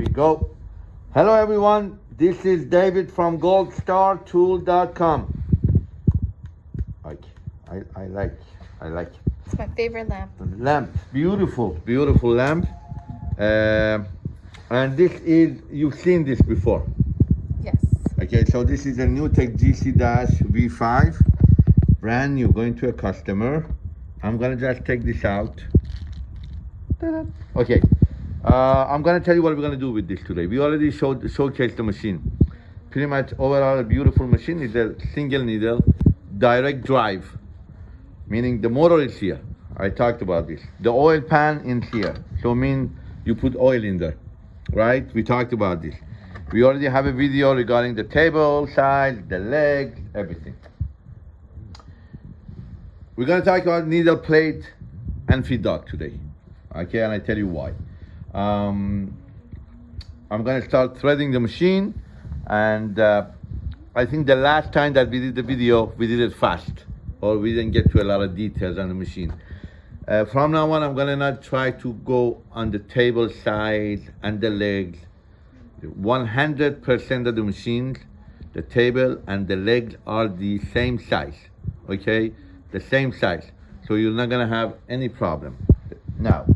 we go. Hello everyone, this is David from goldstartool.com. Like, I, I like, I like It's my favorite lamp. lamp, beautiful, beautiful lamp. Uh, and this is, you've seen this before. Yes. Okay, so this is a NewTek GC-V5, brand new, going to a customer. I'm gonna just take this out. Okay, uh, I'm gonna tell you what we're gonna do with this today. We already showed showcased the machine. Pretty much overall a beautiful machine. It's a single needle, direct drive, meaning the motor is here. I talked about this. The oil pan in here, so mean you put oil in there, right? We talked about this. We already have a video regarding the table size, the legs, everything. We're gonna talk about needle plate and feed dog today. Okay, and I tell you why. Um, I'm gonna start threading the machine and uh, I think the last time that we did the video, we did it fast or we didn't get to a lot of details on the machine. Uh, from now on, I'm gonna not try to go on the table size and the legs. 100% of the machines, the table and the legs are the same size, okay? The same size. So you're not gonna have any problem. Now,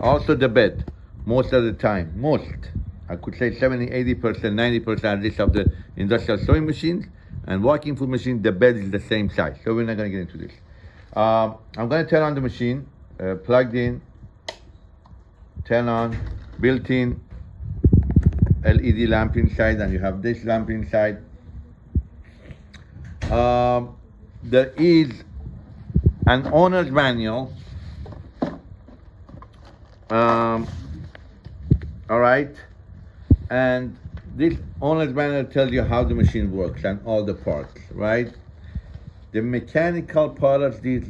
also the bed, most of the time, most, I could say 70, 80%, 90% at least of the industrial sewing machines and walking foot machine, the bed is the same size. So we're not gonna get into this. Um, I'm gonna turn on the machine, uh, plugged in, turn on, built-in LED lamp inside, and you have this lamp inside. Um, there is an owner's manual. Um, all right, and this owner's manual tells you how the machine works and all the parts, right? The mechanical part of this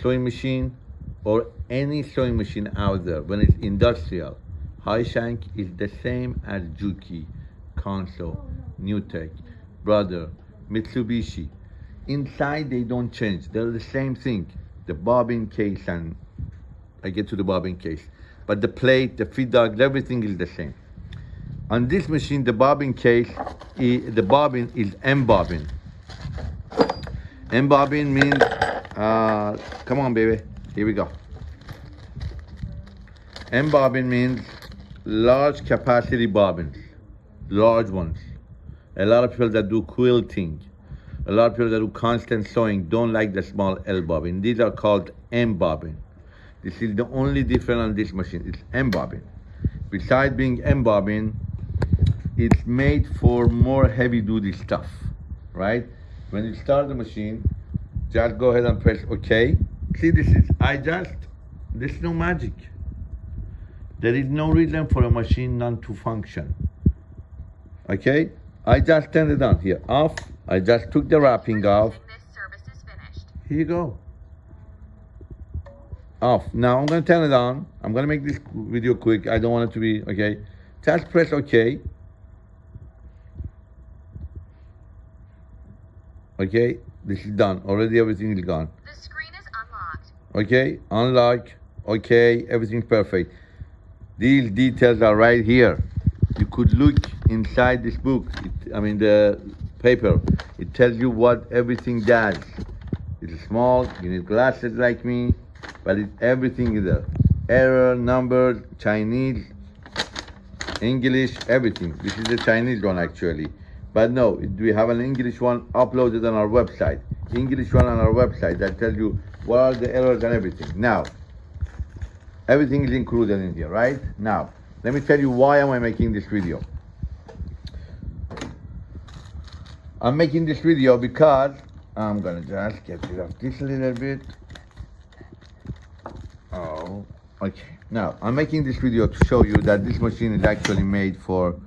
sewing machine or any sewing machine out there, when it's industrial, high shank is the same as Juki, Consew, Newtek, Brother, Mitsubishi. Inside they don't change. They're the same thing. The bobbin case and I get to the bobbin case. But the plate, the feed dog, everything is the same. On this machine, the bobbin case, the bobbin is M bobbin. M bobbin means, uh, come on, baby. Here we go. M bobbin means large capacity bobbins, large ones. A lot of people that do quilting, a lot of people that do constant sewing don't like the small L bobbin. These are called M bobbin. This is the only difference on this machine. It's M bobbin. Besides being M bobbin, it's made for more heavy duty stuff, right? When you start the machine, just go ahead and press OK. See, this is, I just, there's no magic. There is no reason for a machine not to function. Okay? I just turned it on here, off. I just took the wrapping off. This service is finished. Here you go. Off. Now I'm gonna turn it on. I'm gonna make this video quick. I don't want it to be, okay? Just press OK. Okay, this is done. Already everything is gone. The screen is unlocked. Okay, unlock. Okay, everything's perfect. These details are right here. You could look inside this book. It, I mean the paper. It tells you what everything does. It's small. You need glasses like me, but everything is there. Error, number, Chinese, English, everything. This is the Chinese one actually. But no, we have an English one uploaded on our website. English one on our website that tells you what are the errors and everything. Now, everything is included in here, right? Now, let me tell you why am I making this video. I'm making this video because I'm gonna just get rid of this a little bit. Oh, okay. Now, I'm making this video to show you that this machine is actually made for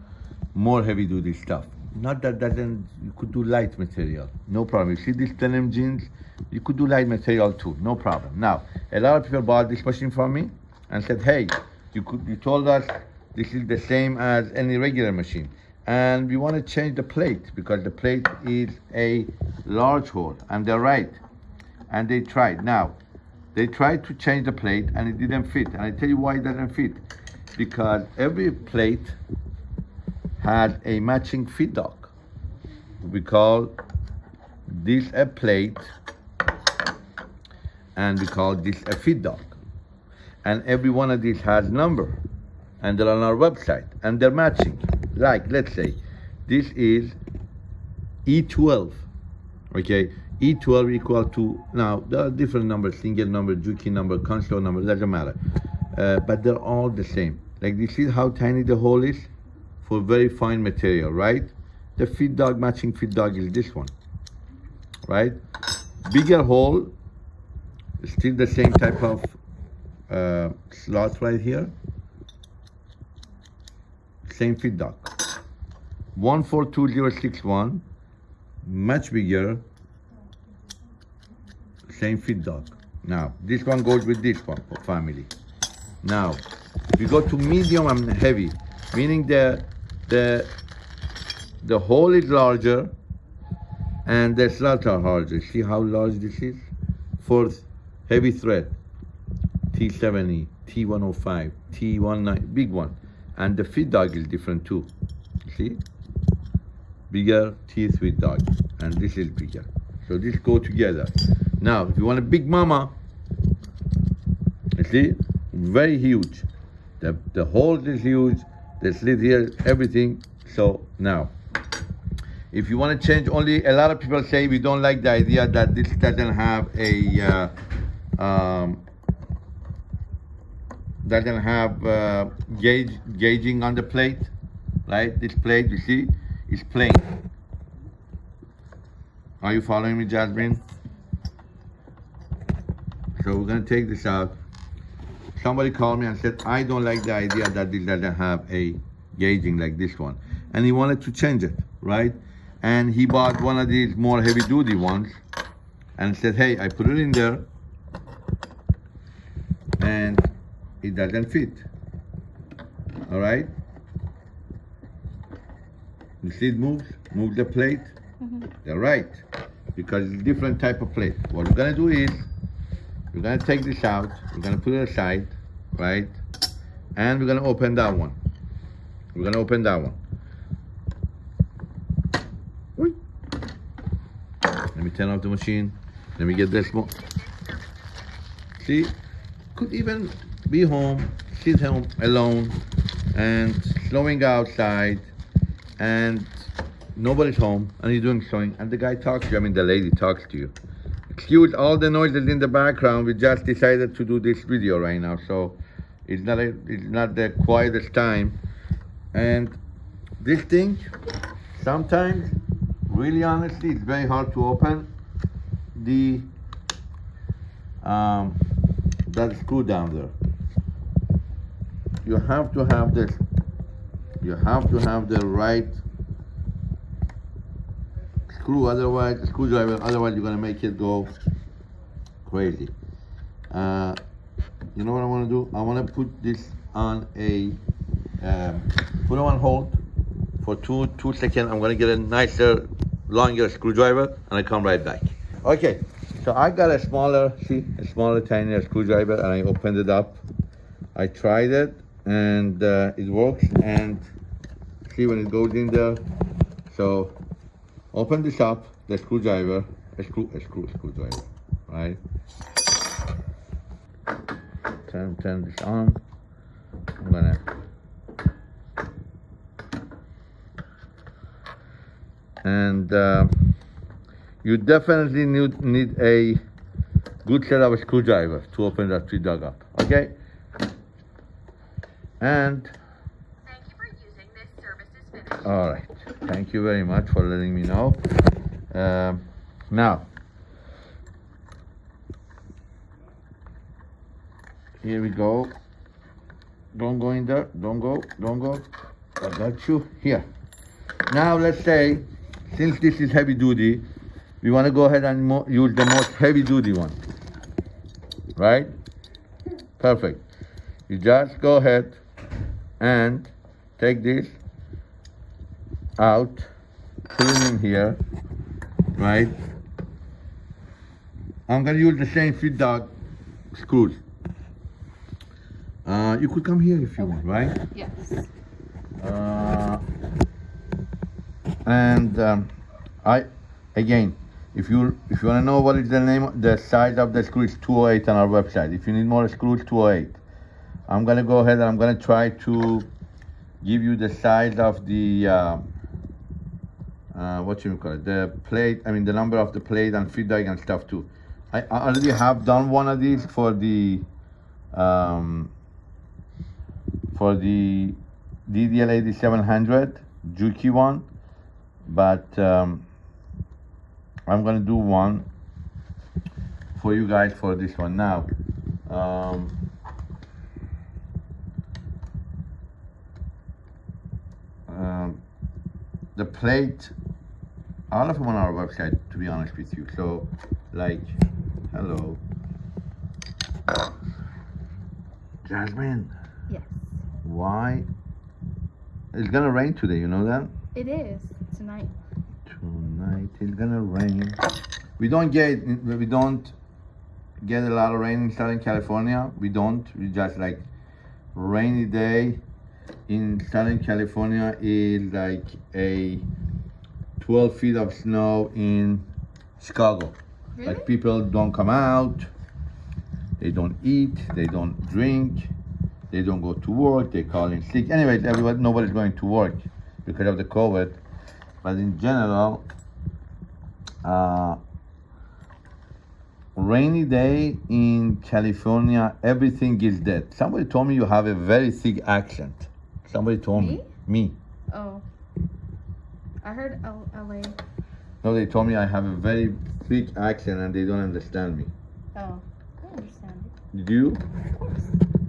more heavy duty stuff. Not that doesn't, you could do light material, no problem. You see these denim jeans, you could do light material too, no problem. Now, a lot of people bought this machine from me and said, hey, you could, you told us this is the same as any regular machine. And we want to change the plate because the plate is a large hole and they're right. And they tried. Now, they tried to change the plate and it didn't fit. And I tell you why it doesn't fit. because every plate had a matching feed dog. We call this a plate and we call this a feed dog. And every one of these has number and they're on our website and they're matching. Like, let's say, this is E12, okay? E12 equal to, now there are different numbers, Singer number, Juki number, Consew number, doesn't matter. Uh, but they're all the same. Like this is how tiny the hole is for very fine material, right? The feed dog matching feed dog is this one, right? Bigger hole, still the same type of uh, slot right here. Same feed dog. 142061, much bigger, same feed dog. Now, this one goes with this one for family. Now, we go to medium and heavy, meaning the the the hole is larger and the slots are larger. See how large this is? Fourth, heavy thread, T70, T105, T19, big one. And the feed dog is different too. See? Bigger teeth with dog. And this is bigger. So this go together. Now, if you want a big mama, you see, very huge. The, the hole is huge, the slit here, everything. So now, if you want to change only, a lot of people say we don't like the idea that this doesn't have a, uh, um, doesn't have uh, gauge, gauging on the plate, right? This plate, you see, is plain. Are you following me, Jasmine? So we're gonna take this out. Somebody called me and said, I don't like the idea that this doesn't have a gauging like this one. And he wanted to change it, right? And he bought one of these more heavy duty ones and said, hey, I put it in there and it doesn't fit. All right? You see it moves? Move the plate. Mm-hmm. They're right. Because it's a different type of plate. What we're gonna do is we're gonna take this out, we're gonna put it aside, right? And we're gonna open that one. We're gonna open that one. Let me turn off the machine. Let me get this one. See, could even be home, sit home alone, and slowing outside, and nobody's home, and you're doing sewing, and the guy talks to you. I mean, the lady talks to you excuse all the noises in the background. We just decided to do this video right now, so it's not a, it's not the quietest time. And this thing, sometimes, really honestly, it's very hard to open the um, that screw down there. You have to have this. You have to have the right screw, otherwise, screwdriver, otherwise you're gonna make it go crazy. Uh, you know what I wanna do? I wanna put this on a, um, put it on hold for two, two seconds. I'm gonna get a nicer, longer screwdriver and I come right back. Okay, so I got a smaller, see, a smaller, tinier screwdriver and I opened it up. I tried it and uh, it works and see when it goes in there. So open this up, the screwdriver, a screw, a screw, screwdriver, right? Turn, turn this on. I'm gonna. And uh, you definitely need, need a good set of screwdriver to open that tree dog up, okay? And Thank you for using this service is finished. all right. Thank you very much for letting me know. Um, now, here we go. Don't go in there. Don't go. Don't go. I got you here. Now, let's say, since this is heavy duty, we want to go ahead and use the most heavy duty one. Right? Perfect. You just go ahead and take this out, in here, right? I'm gonna use the same feed dog screws. Uh, you could come here if you want, right? Yes. Uh, and um, I, again, if you if you want to know what is the name, the size of the screw is 208 on our website. If you need more screws, 208. I'm gonna go ahead and I'm gonna try to give you the size of the uh, uh, what you call it, the plate. I mean the number of the plate and feed and stuff too. I, already have done one of these for the um, for the DDL 8700 Juki one, but um, I'm gonna do one for you guys for this one now. Um, um, the plate, all of them on our website, to be honest with you. So, like, hello, Jasmine. Yes. Why? It's gonna rain today, you know that? It is tonight. Tonight it's gonna rain. We don't get we don't get a lot of rain in Southern California. We don't. We just like rainy day in Southern California is like a 12 feet of snow in Chicago. Really? Like people don't come out, they don't eat, they don't drink, they don't go to work, they call in sick. Anyways, everybody nobody's going to work because of the COVID. But in general, uh, rainy day in California, everything is dead. Somebody told me you have a very thick accent. Somebody told me. Me. Oh. I heard L- LA. No, they told me I have a very thick accent and they don't understand me. Oh. I understand. Do you? Of course.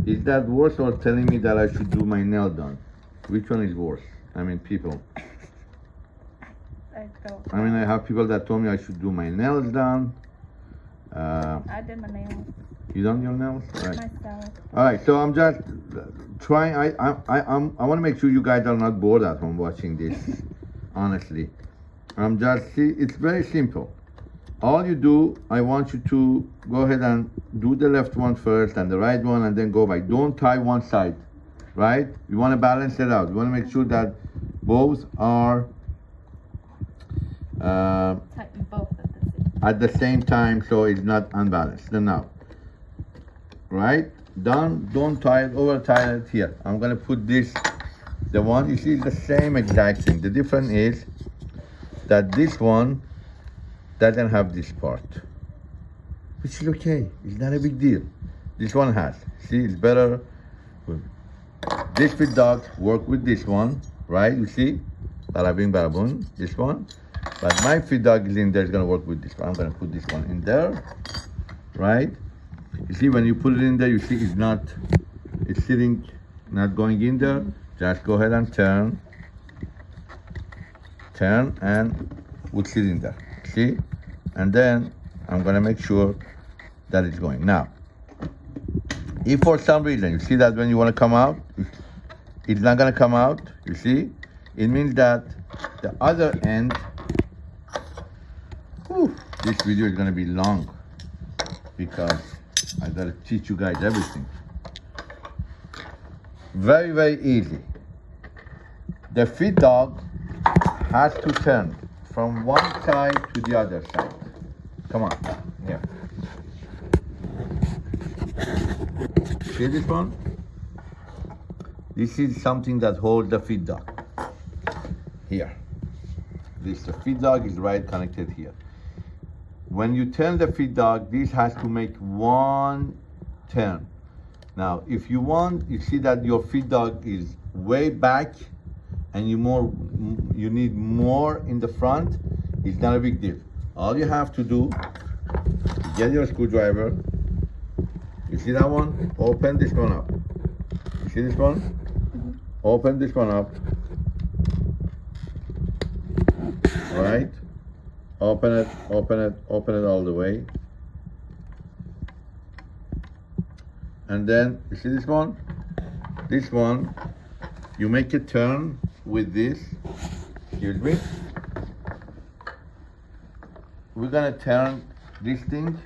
Is that worse or telling me that I should do my nail done? Which one is worse? I mean, people. I don't. I mean, I have people that told me I should do my nails done. Uh, I did my nails you done your nails? Right. myself. All right. So I'm just uh, trying. I I I I'm, I want to make sure you guys are not bored at home watching this. honestly, I'm just see. It's very simple. All you do, I want you to go ahead and do the left one first and the right one, and then go back. Don't tie one side, right? You want to balance it out. You want to make sure that both are uh, Tighten both at the same. at the same time so it's not unbalanced. Then now, right? Done. Don't tie it over. Tie it here. I'm gonna put this. The one you see is the same exact thing. The difference is that this one doesn't have this part, which is okay. It's not a big deal. This one has. See, it's better. This feed dog work with this one, right? You see, bada bing, bada boom. This one. But my feed dog is in there, it's gonna work with this one. I'm gonna put this one in there, right? You see, when you put it in there, you see it's not, it's sitting, not going in there. Just go ahead and turn, turn, and in there. See? And then I'm gonna make sure that it's going. Now, if for some reason you see that when you wanna come out, it's not gonna come out, you see? It means that the other end Whew, this video is gonna be long because I gotta teach you guys everything. Very, very easy. The feed dog has to turn from one side to the other side. Come on, here. See this one? This is something that holds the feed dog. Here. This the feed dog is right connected here. When you turn the feed dog, this has to make one turn. Now, if you want, you see that your feed dog is way back and you more, you need more in the front, it's not a big deal. All you have to do, get your screwdriver, you see that one? Open this one up. You see this one? Mm-hmm. Open this one up. All right? Open it, open it, open it all the way. And then, you see this one? This one, you make a turn with this excuse me we're gonna turn this thing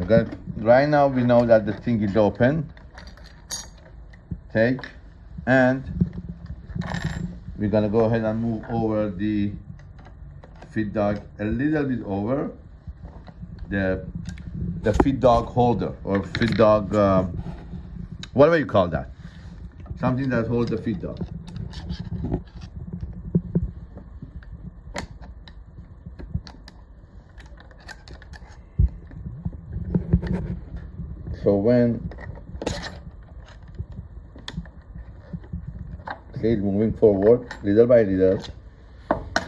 Okay. right now we know that the thing is open take and we're gonna go ahead and move over the feed dog a little bit over. The the feed dog holder or feed dog um, whatever you call that. Something that holds the feed dog. So when it's moving forward little by little.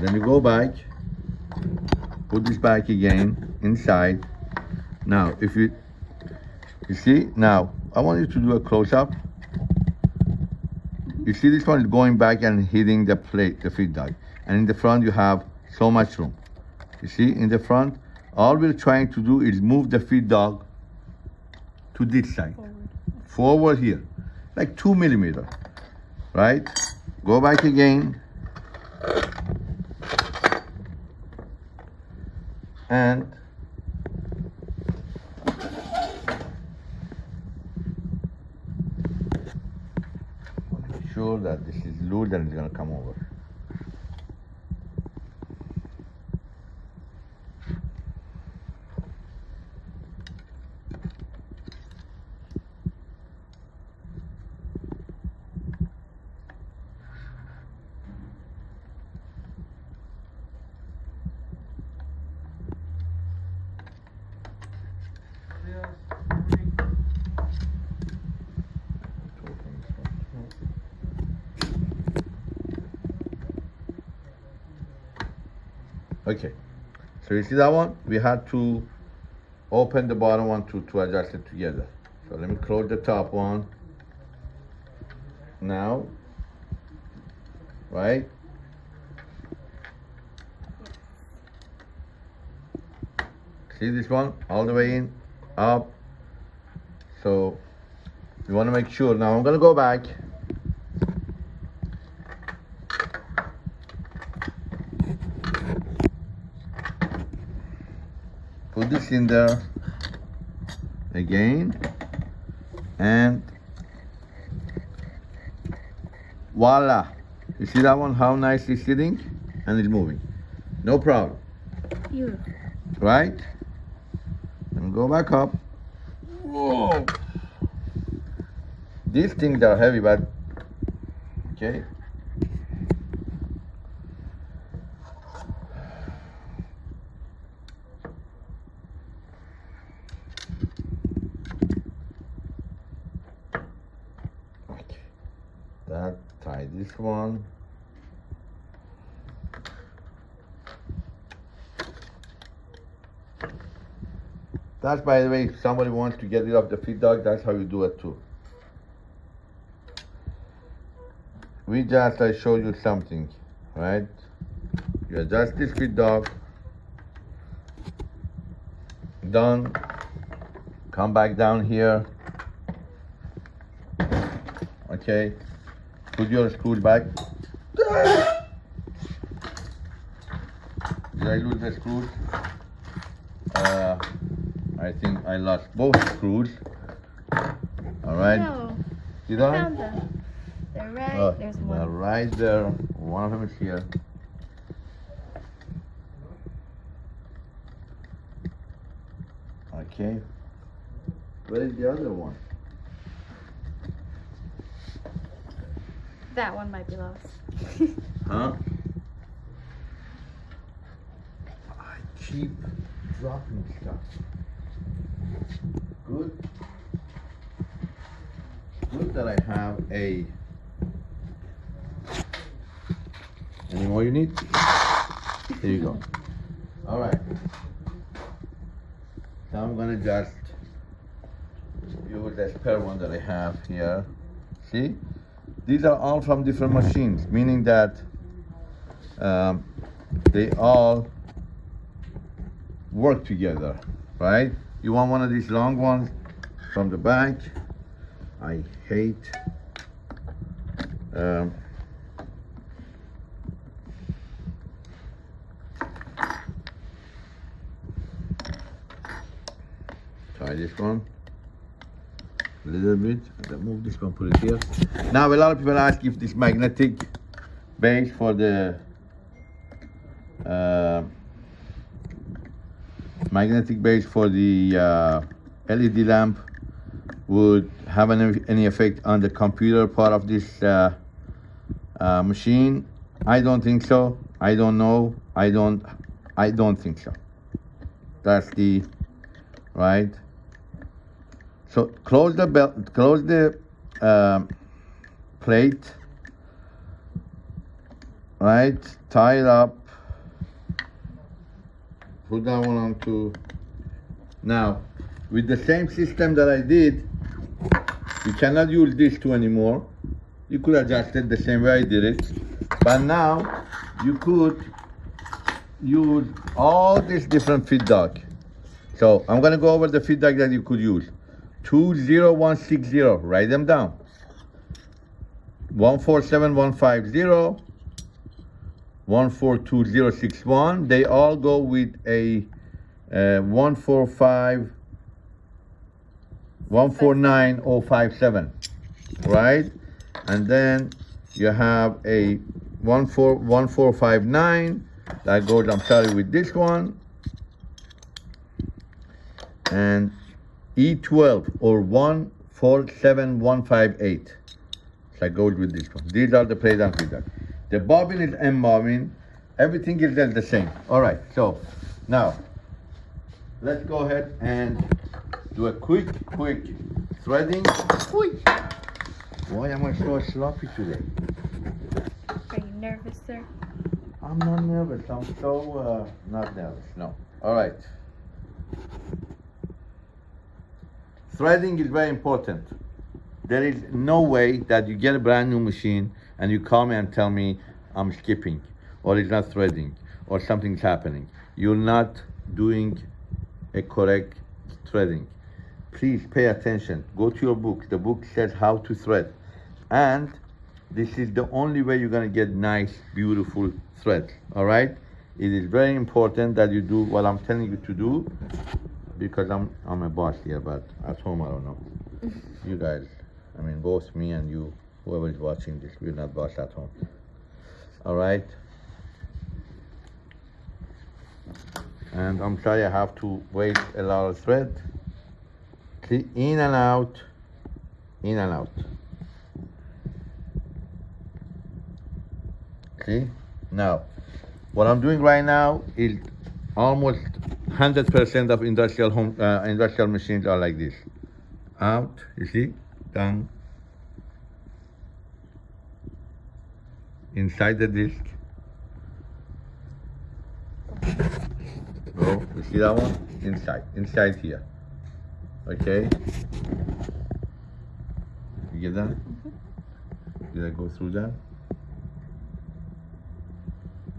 Then you go back put this back again inside. Now if you you see now i want you to do a close-up. You see this one is going back and hitting the plate the feed dog and in the front you have so much room. You see in the front all we're trying to do is move the feed dog to this side. Forward. forward here. Like two millimeter right? Go back again. And make sure that this is loose and it's gonna come over Okay, you see that one? We had to open the bottom one to, to adjust it together. So let me close the top one. Now, right? See this one? All the way in, up. So you want to make sure. Now I'm gonna go back. Put this in there again and voila. You see that one? How nice it's sitting? And it's moving. No problem. Beautiful. right? And go back up. Whoa. These things are heavy but okay Okay. That tie this one. That's by the way, if somebody wants to get rid of the feed dog, that's how you do it too. We just I show you something, right? You adjust this feed dog. Done. Come back down here. Okay. Put your screws back. Did I lose the screws? I think I lost both screws. All right. No, Did I I? found them. They're right. Oh, There's they're one. right there. One of them is here. Okay. Where is the other one? That one might be lost. Huh? I keep dropping stuff. Good. Good that I have a. Any more you need? Here you go. All right. Now I'm gonna just use the spare one that I have here. See? These are all from different machines, meaning that um, they all work together, right? You want one of these long ones from the back. I hate um, tie try this one. A little bit. I'll move this one, put it here. Now, a lot of people ask if this magnetic base for the uh, magnetic base for the uh, LED lamp would have any, any effect on the computer part of this uh, uh, machine. I don't think so. I don't know. I don't. I don't think so. That's the right. So close the belt. Close the um, plate. Right. Tie it up. Put that one onto. Now, with the same system that I did, you cannot use these two anymore. You could adjust it the same way I did it. But now, you could use all these different feed feedback. So I'm gonna go over the feed feedback that you could use. 20160, write them down. 147150, 142061, they all go with a uh, 145 149057, right? And then you have a 14 1459 that goes, I'm sorry, with this one. And E12 or 147158. That goes with this one. These are the plate and feed dog. The bobbin is M bobbin. Everything is the same. All right, so now let's go ahead and do a quick, quick threading. Quick. Why am I so sloppy today? Are you nervous, sir? I'm not nervous. I'm so uh, not nervous. No. All right. Threading is very important. There is no way that you get a brand new machine and you call me and tell me I'm skipping or it's not threading or something's happening. You're not doing a correct threading. Please pay attention. Go to your book. The book says how to thread. And this is the only way you're gonna get nice, beautiful threads. All right? It is very important that you do what I'm telling you to do because I'm I'm a boss here, but at home I don't know. You guys, I mean both me and you, whoever is watching this, we're not boss at home. All right? And I'm sorry I have to wait a lot of thread. In and out, in and out. See? Now, what I'm doing right now is almost 100% of industrial home, uh, industrial machines are like this. Out, you see? Down. Inside the disc. Oh, you see that one? Inside, inside here. Okay? You get that? Mm-hmm. Did I go through that?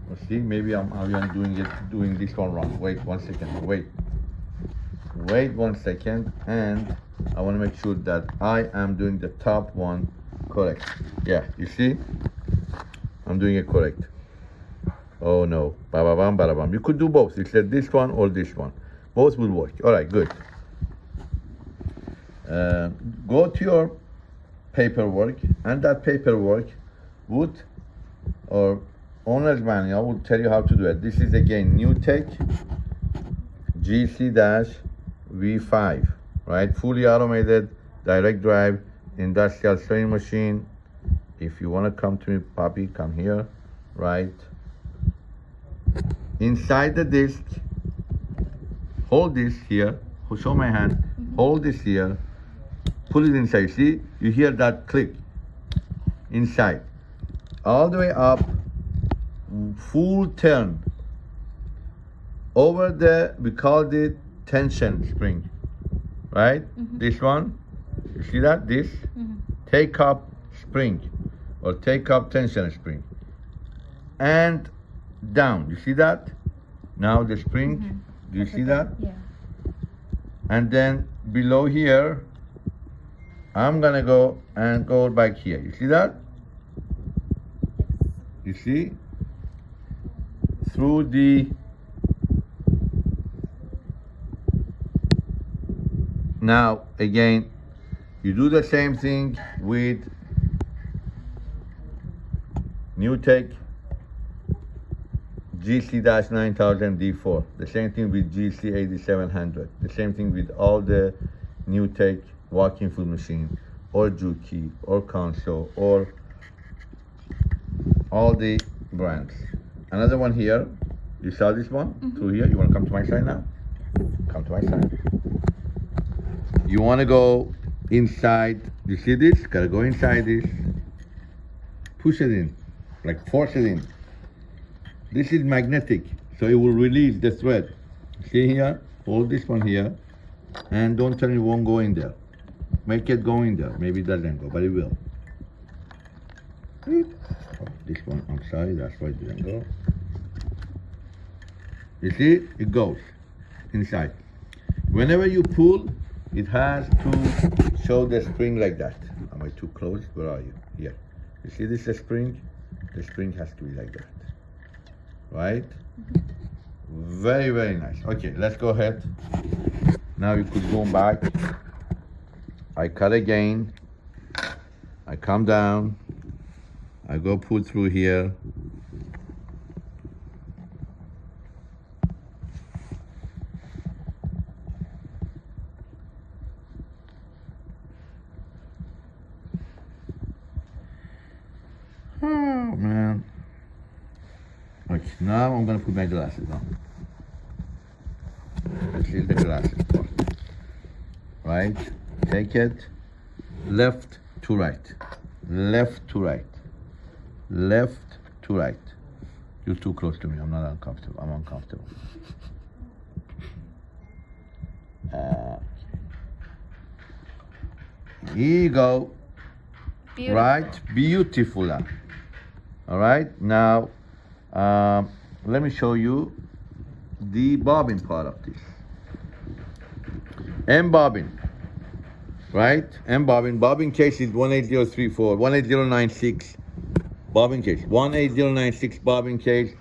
Well, see, maybe I'm, I'm doing it, doing this one wrong. Wait one second. Wait. Wait one second, and I want to make sure that I am doing the top one correct. Yeah, you see, I'm doing it correct. Oh no, ba ba bam ba bam. You could do both. Said this one or this one. Both will work. All right, good. Uh, go to your paperwork, and that paperwork would or owner's manual will tell you how to do it. This is again NewTek GC dash V5, right? Fully automated, direct drive, industrial sewing machine. If you want to come to me, puppy come here, right? Inside the disc, hold this here, show my hand, mm-hmm. hold this here, put it inside. See, you hear that click? Inside. All the way up, full turn. Over the we called it tension spring. Right? Mm-hmm. This one? You see that? This? Mm-hmm. Take up spring or take up tension spring. And down. You see that? Now the spring. Mm-hmm. Do you see that? Yeah. and then below here I'm gonna go and go back here. You see that? You see? Through the Now, again, you do the same thing with NewTek GC-9000 D4. The same thing with GC8700. The same thing with all the NewTek walking foot machine or Juki or Consew or all the brands. Another one here. You saw this one mm-hmm. through here. You want to come to my side now? Come to my side. You want to go inside. You see this? Gotta go inside this. Push it in, like force it in. This is magnetic, so it will release the thread. See here? Hold this one here, and don't tell me it won't go in there. Make it go in there. Maybe it doesn't go, but it will. Oh, this one, I'm sorry, that's why it didn't go. You see, it goes inside. Whenever you pull, it has to show the spring like that. Am I too close? Where are you? Here. You see this spring? The spring has to be like that. Right? Very, very nice. Okay, let's go ahead. Now you could go back. I cut again. I come down. I go put through here. Oh man. Okay, now I'm gonna put my glasses on. This is the glasses part. Right? Take it. Left to right. Left to right. Left to right. You're too close to me. I'm not uncomfortable. I'm uncomfortable. Uh, here you go. Beautiful. Right? Beautiful. All right. Now, um, let me show you the bobbin part of this. M bobbin. Right? M bobbin. Bobbin case is 18034, 18096. Bobbin case. 18096 bobbin case.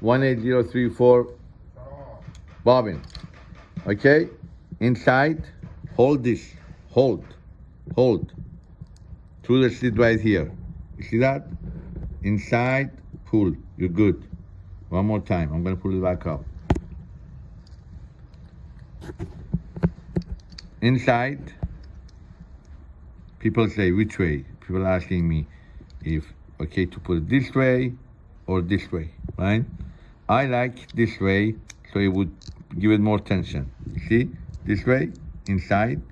18034 bobbin. Okay? Inside, hold this. Hold. Hold. Through the slit right here. You see that? Inside, pull. You're good. One more time. I'm gonna pull it back up. Inside, people say which way. People are asking me if okay to put it this way or this way, right? I like this way, so it would give it more tension. See, this way, inside,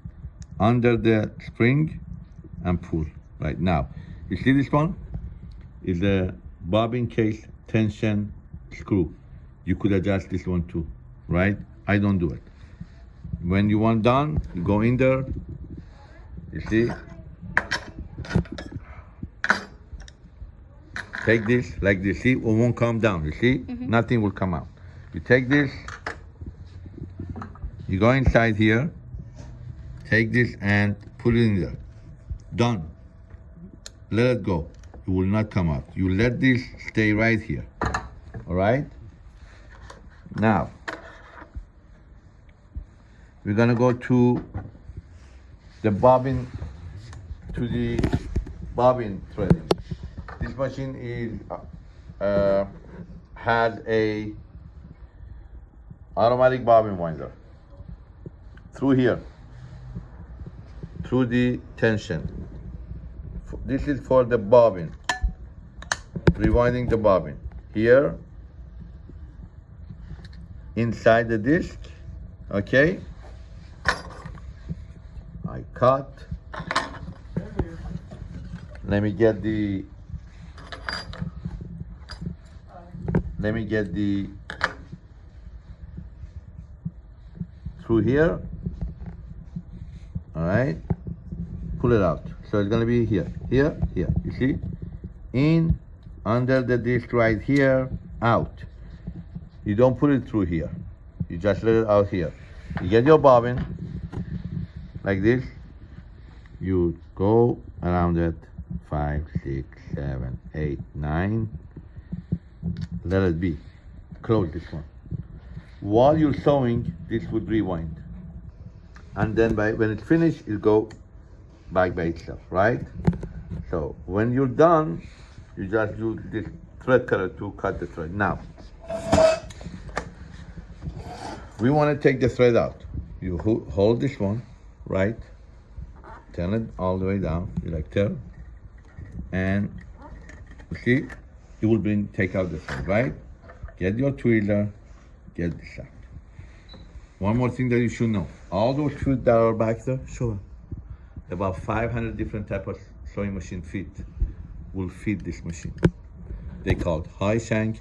under the spring, and pull. Right now, you see this one is the bobbin case tension screw. You could adjust this one too, right? I don't do it. When you want done, you go in there. You see, take this like this. See, it won't come down. You see, mm-hmm. nothing will come out. You take this. You go inside here. Take this and put it in there. Done. Let it go. It will not come out. You let this stay right here. All right? Now, we're gonna go to the bobbin, to the bobbin threading. This machine is, uh, uh, has a automatic bobbin winder through here, through the tension. This is for the bobbin, rewinding the bobbin. Here, inside the disc, okay? I cut. Let me get the, let me get the, through here. All right, pull it out. So it's gonna be here, here, here. You see? In, under the disc right here, out. You don't put it through here. You just let it out here. You get your bobbin like this. You go around it. Five, six, seven, eight, nine. Let it be. Close this one. While you're sewing, this would rewind. and then by when it's finished, it'll go back by itself, right? So when you're done, you just use this thread cutter to cut the thread. Now, we want to take the thread out. You hold this one, right? Turn it all the way down. You like turn, and you see, it will bring take out the thread, right? Get your tweezer, get this out. One more thing that you should know: all those feet that are back there, sure, about 500 different type of sewing machine feet will feed this machine. They called high shank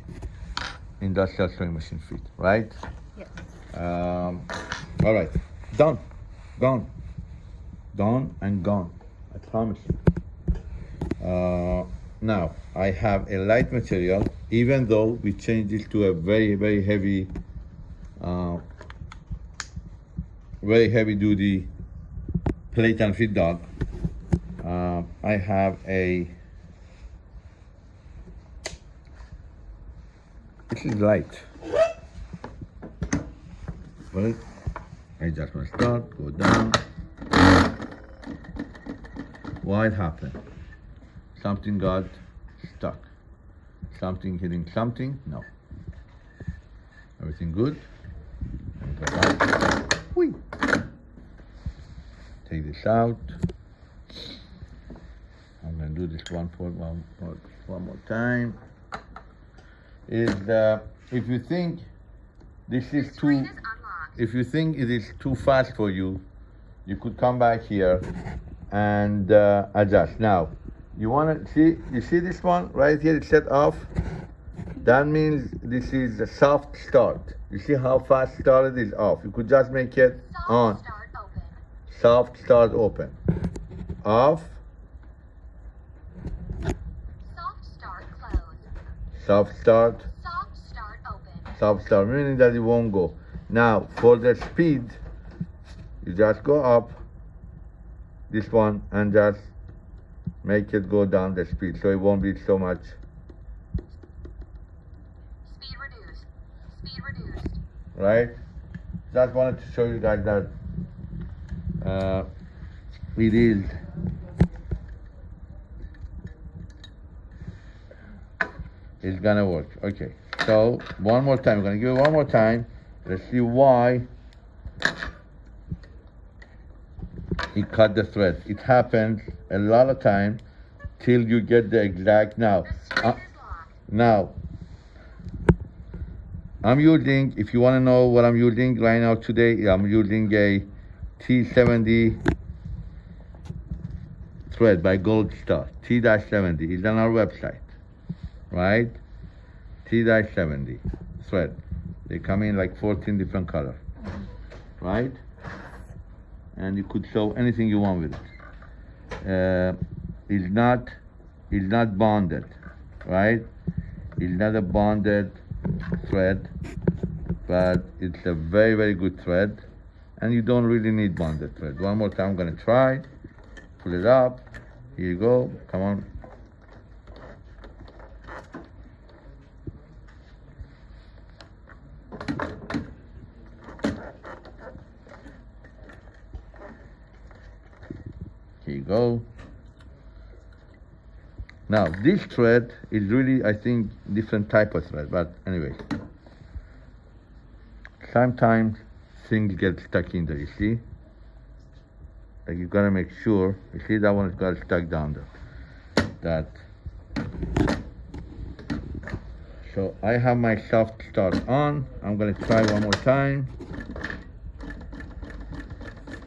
industrial sewing machine feet, right? Yes. Um, all right, done, gone, done and gone. I promise you. Uh, now I have a light material, even though we changed it to a very very heavy, uh, very heavy duty plate and feed dog. Uh, I have a. This is light. I just to start, go down. What happened? Something got stuck. Something hitting something? No. Everything good? Whee. Take this out. I'm gonna do this one for one, one, more time. Is uh, if you think this is too. If you think it is too fast for you, you could come back here and uh, adjust. Now, you want to see, you see this one right here, it's set off. That means this is a soft start. You see how fast started is off. You could just make it Soft on. start open. Soft start open. Off, Soft start close. soft start, Soft start open. soft start, meaning that it won't go. Now, for the speed, you just go up this one and just make it go down the speed so it won't be so much. Speed reduced. Speed reduced. right? Just wanted to show you guys that uh, it is it's gonna work. Okay. So one more time. We're gonna give it one more time let's see why he cut the thread it happens a lot of time till you get the exact now uh, now, I'm using, if you want to know what I'm using right now today, I'm using a T70 thread by Gold Star. T-70 is on our website, right? T-70 thread. They come in like 14 different colors, right? And you could sew anything you want with it. Uh, it's not, it's not bonded, right? It's not a bonded thread, but it's a very, very good thread. And you don't really need bonded thread. One more time, I'm gonna try. Pull it up. Here you go. Come on. Go. Now this thread is really, I think, different type of thread. But anyway, sometimes things get stuck in there. You see, like you gotta make sure. You see that one got stuck down there. That. So I have my soft start on. I'm gonna try one more time.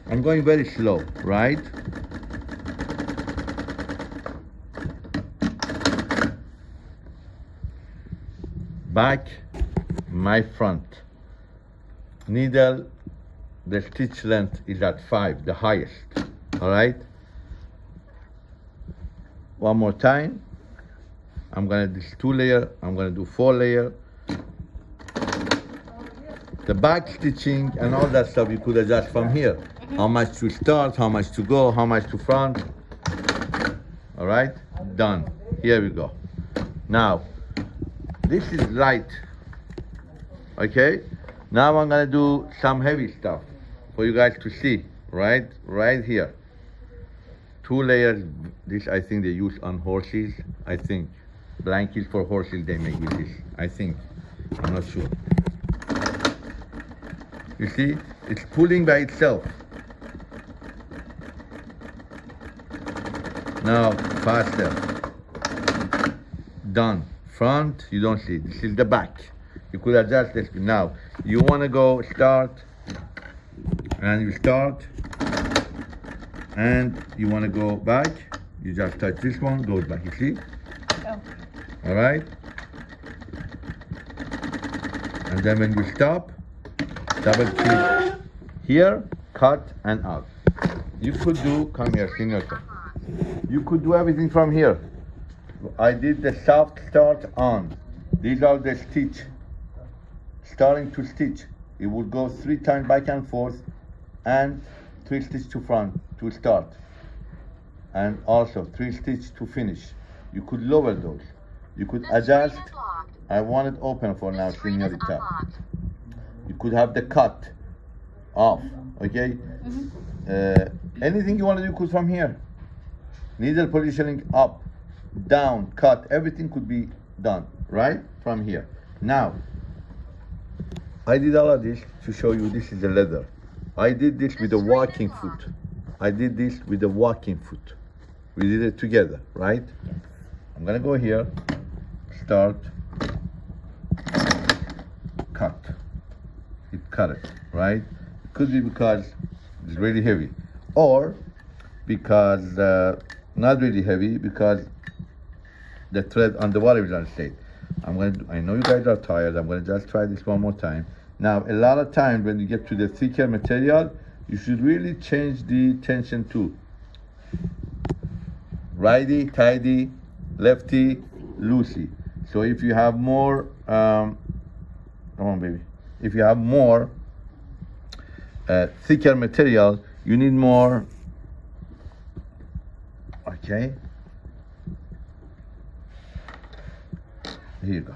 I'm going very slow, right? Back my front. Needle the stitch length is at five the highest all right? One more time. I'm gonna do two layer i'm gonna do four layer. The back stitching and all that stuff you could adjust from here. How mm-hmm. much to start how much to go how much to front. All right done. Here we go. Now this is light okay now i'm gonna do some heavy stuff for you guys to see right, right here. Two layers. This I think they use on horses. I think blankets for horses they make with this. I think. I'm not sure. You see, it's pulling by itself. Now faster. Done. Front, you don't see. This is the back. You could adjust this. Now, you want to go start, and you start, and you want to go back. You just touch this one, goes back. You see? Oh. All right. And then when you stop, double click here, cut and out. You could do, come here, senior. You could do everything from here. I did the soft start on. These are the stitch. Starting to stitch. It will go three times back and forth and three stitch to front to start. And also three stitch to finish. You could lower those. You could The adjust. screen is locked. I want it open for now, The is senorita. You could have the cut off, okay? Uh, anything you want to do could from here. Needle positioning up, down, cut, everything could be done, right? From here. Now, I did all of this to show you this is the leather. I did this with a walking foot. I did this with a walking foot. We did it together, right? I'm gonna go here, start, cut. It cut it, right? It Could be because it's really heavy, or because uh, not really heavy because the thread on the bottom is unstraight. I'm gonna. I know you guys are tired. I'm gonna just try this one more time. Now, a lot of times when you get to the thicker material, you should really change the tension too. Righty, tighty, lefty, loosey. So if you have more, um, come on, baby. If you have more uh, thicker material, you need more. Okay. Here you go.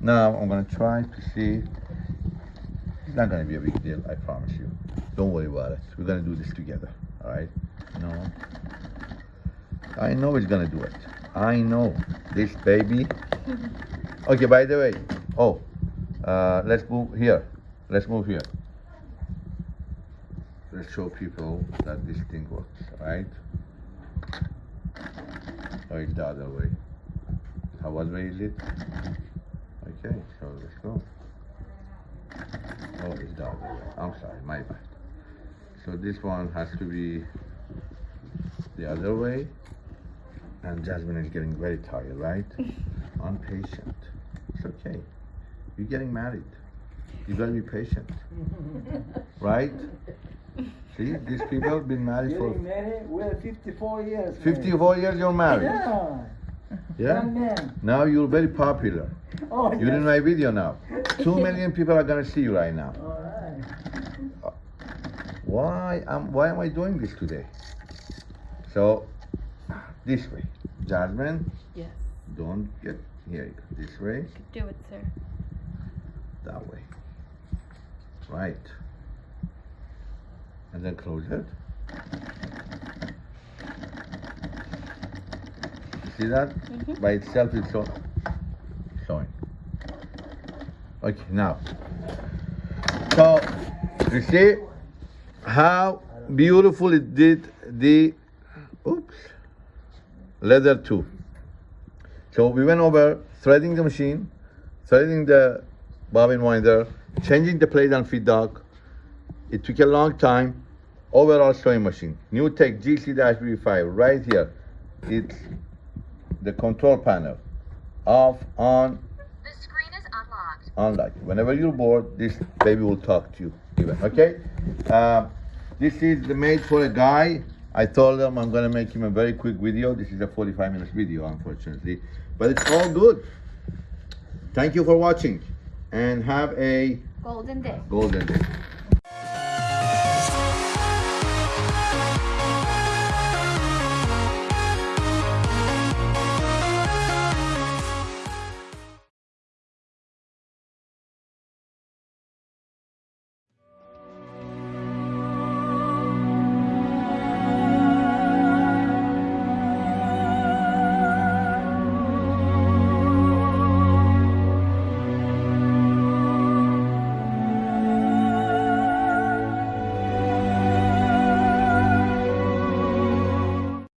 Now I'm gonna try to see. It's not gonna be a big deal, I promise you. Don't worry about it. We're gonna do this together. All right? No. I know it's gonna do it. I know this baby. Okay. By the way, oh, uh, let's move here. Let's move here. Let's show people that this thing works. Right? Oh, it's the other way. How what way is? Okay, so let's go. Oh, it's the other. I'm sorry, my bad. So this one has to be the other way. And Jasmine is getting very tired, right? Impatient. It's okay. You're getting married. You gotta be patient. Right? See, these people have been married for married, we're 54 years. man. 54 years you're married. Yeah. Yeah? Young. Now you're very popular. Oh, You're in my video now. Two million people are gonna see you right now. All right. Uh, why am why am I doing this today? So this way. Jasmine, Yes. don't get here. This way, Could do it, sir. that way. Right. And then close it. You see that? Mhm. By itself it's so showing. Okay, now. So you see how beautiful it did the oops leather too. So we went over threading the machine, threading the bobbin winder, changing the plate and feed dog. It took a long time. Overall sewing machine. NewTek GC-B5 right here. It's the control panel. Off, on, The screen is unlocked. unlock. Whenever you're bored, this baby will talk to you. Even okay. Um, this is the made for a guy. I told him I'm gonna make him a very quick video. This is a 45 minutes video, unfortunately, but it's all good. Thank you for watching, and have a Golden day. golden day.